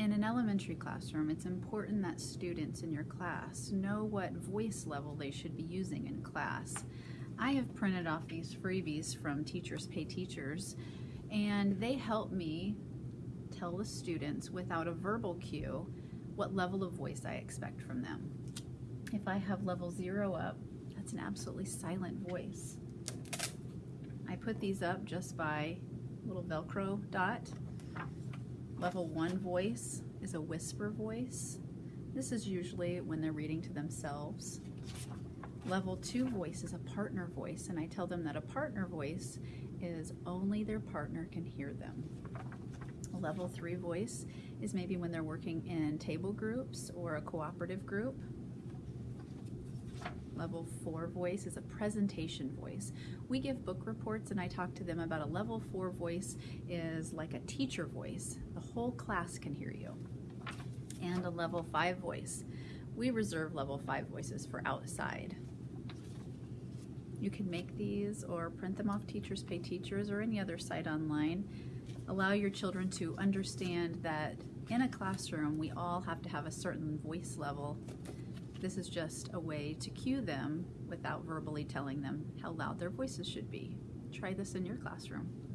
In an elementary classroom, it's important that students in your class know what voice level they should be using in class. I have printed off these freebies from Teachers Pay Teachers, and they help me tell the students without a verbal cue what level of voice I expect from them. If I have level zero up, that's an absolutely silent voice. I put these up just by little Velcro dot. Level one voice is a whisper voice. This is usually when they're reading to themselves. Level two voice is a partner voice, and I tell them that a partner voice is only their partner can hear them. Level three voice is maybe when they're working in table groups or a cooperative group. Level four voice is a presentation voice. We give book reports and I talk to them about a level four voice is like a teacher voice. The whole class can hear you. And a level five voice. We reserve level five voices for outside. You can make these or print them off Teachers Pay Teachers or any other site online. Allow your children to understand that in a classroom we all have to have a certain voice level this is just a way to cue them without verbally telling them how loud their voices should be. Try this in your classroom.